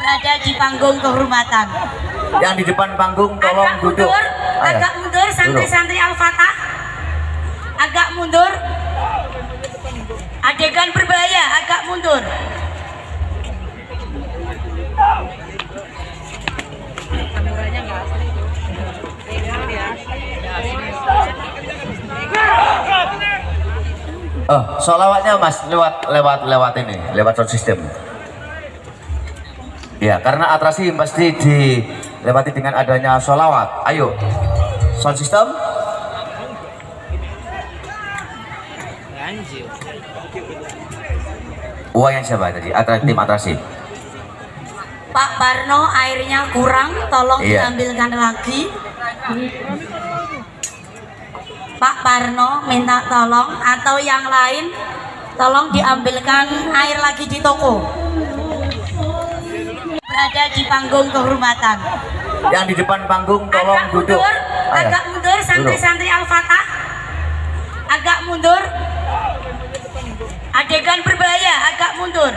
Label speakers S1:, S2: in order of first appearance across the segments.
S1: berada di panggung kehormatan.
S2: Yang di depan panggung tolong
S1: agak
S2: duduk.
S1: mundur,
S2: Ayo,
S1: agak mundur santri-santri Al-Fatah. Agak mundur. Adegan berbahaya, agak mundur.
S2: Oh, solawatnya mas lewat lewat lewat ini, lewat sound system. Ya, karena atraksi pasti dilewati dengan adanya solawat. Ayo, sound system. Uang yang siapa tadi? Atraksi tim atraksi.
S1: Pak Parno airnya kurang, tolong
S2: Iya.
S1: diambilkan lagi. Pak Parno minta tolong atau yang lain tolong diambilkan air lagi di toko. Berada di panggung kehormatan.
S2: Yang di depan panggung tolong
S1: agak
S2: duduk.
S1: mundur,
S2: Ayo,
S1: agak mundur santri-santri Al-Fatah. Agak mundur. Adegan berbahaya, agak mundur.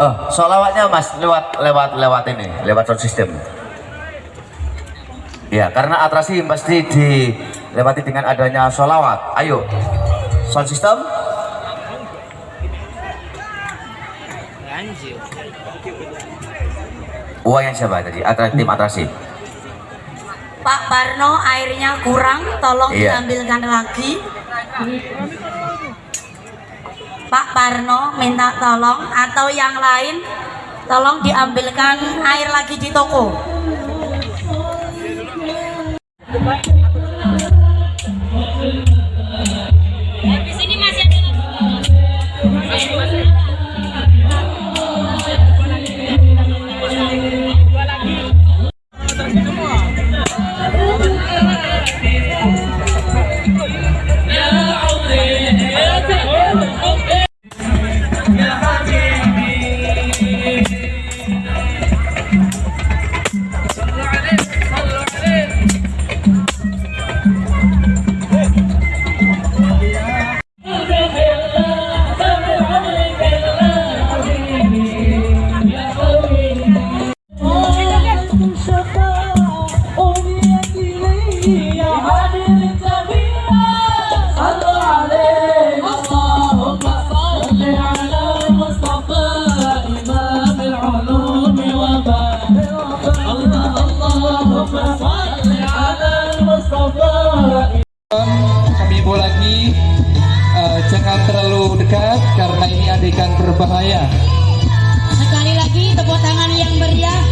S2: Oh, solawatnya mas lewat lewat lewat ini, lewat sound system. Ya, karena atraksi pasti dilewati dengan adanya solawat. Ayo, sound system. Uang yang siapa tadi? Atraksi tim atraksi.
S1: Pak Parno airnya kurang, tolong
S2: Iya.
S1: diambilkan lagi. Pak Parno minta tolong atau yang lain tolong diambilkan air lagi di toko. Di
S3: jangan terlalu dekat karena ini adegan berbahaya.
S1: Sekali lagi tepuk tangan yang meriah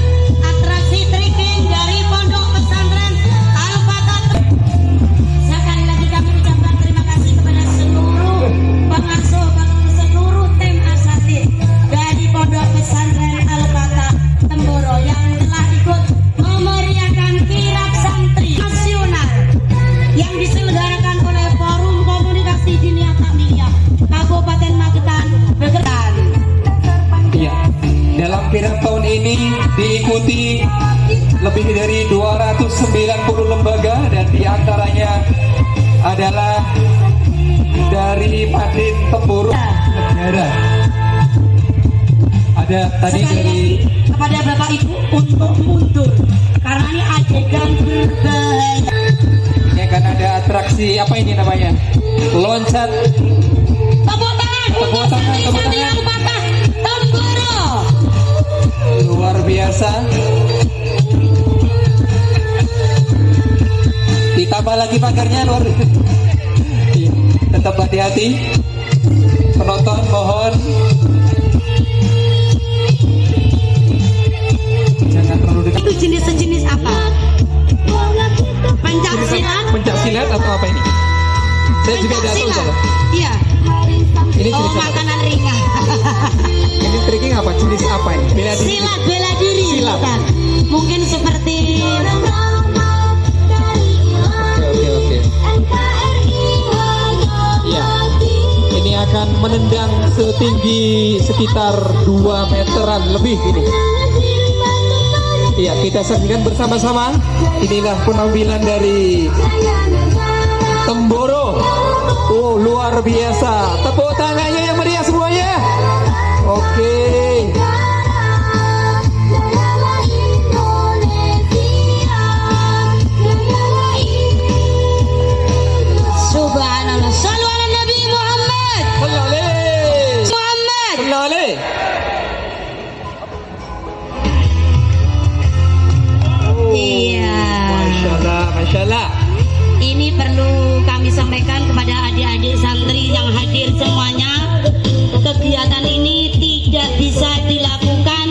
S3: diikuti lebih dari 290 lembaga dan di antaranya adalah dari Madin Tempuru negara ada tadi
S1: Sekali
S3: dari
S1: kepada Bapak Ibu untuk mundur karena ini adegan berbahaya.
S3: ini akan ada atraksi apa ini namanya loncat luar biasa. Ditambah lagi pagarnya luar tetap hati-hati. Penonton mohon Akan menendang setinggi sekitar 2 meteran lebih ini. Iya, kita saksikan bersama-sama. Inilah penampilan dari Temboro. Oh, luar biasa. Tepuk tangannya yang meriah semuanya. Oke.
S1: Subhanallah.
S3: Allah.
S1: Ini perlu kami sampaikan kepada adik-adik santri yang hadir semuanya. Kegiatan ini tidak bisa dilakukan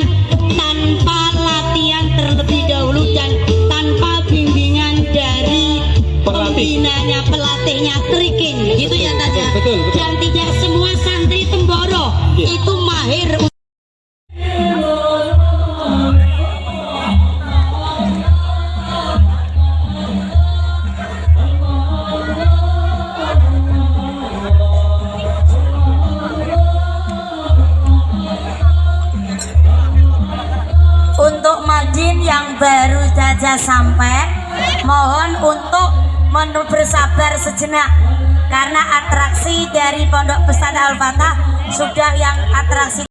S1: tanpa latihan terlebih dahulu dan tanpa bimbingan dari pembinanya, pelatihnya Triking. Gitu ya Taja.
S3: Betul, betul.
S1: Dan tidak semua santri Temboro
S3: Iya.
S1: itu mahir Madin yang baru saja sampai. Mohon untuk bersabar sejenak karena atraksi dari Pondok Pesantren Al-Fatah sudah yang atraksi